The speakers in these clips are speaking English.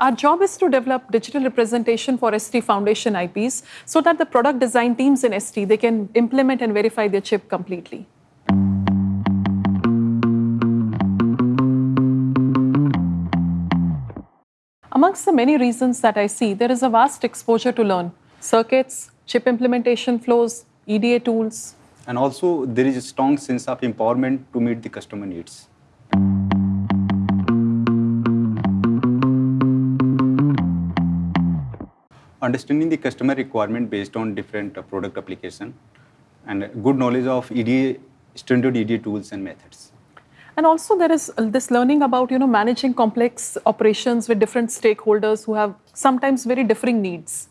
Our job is to develop digital representation for ST Foundation IPs so that the product design teams in ST, they can implement and verify their chip completely. Amongst the many reasons that I see, there is a vast exposure to learn. Circuits, chip implementation flows, EDA tools. And also there is a strong sense of empowerment to meet the customer needs. Understanding the customer requirement based on different uh, product application and good knowledge of EDA, standard EDA tools and methods. And also there is this learning about, you know, managing complex operations with different stakeholders who have sometimes very differing needs.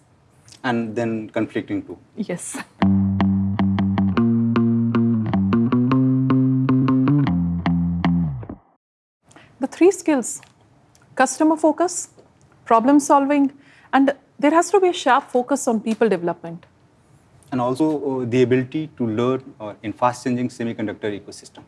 And then conflicting too. Yes. The three skills, customer focus, problem solving, and there has to be a sharp focus on people development. And also uh, the ability to learn uh, in fast changing semiconductor ecosystem.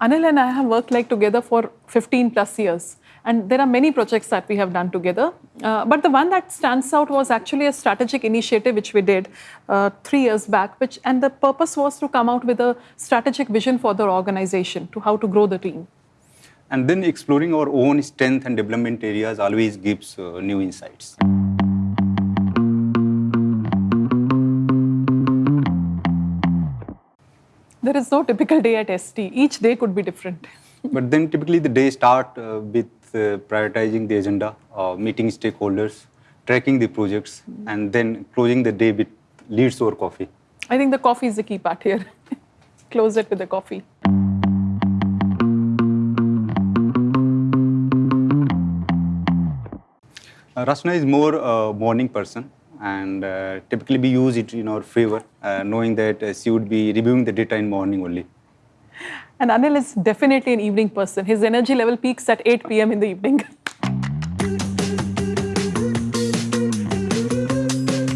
Anil and I have worked like together for 15 plus years. And there are many projects that we have done together. Uh, but the one that stands out was actually a strategic initiative which we did uh, three years back. Which, and the purpose was to come out with a strategic vision for the organization to how to grow the team. And then exploring our own strength and development areas always gives uh, new insights. There is no typical day at ST. Each day could be different. but then typically the day start uh, with uh, prioritizing the agenda, uh, meeting stakeholders, tracking the projects, and then closing the day with leads or coffee. I think the coffee is the key part here. Close it with the coffee. Uh, Rachna is more a morning person and uh, typically we use it in our favor, uh, knowing that uh, she would be reviewing the data in morning only. And Anil is definitely an evening person. His energy level peaks at 8 p.m. in the evening.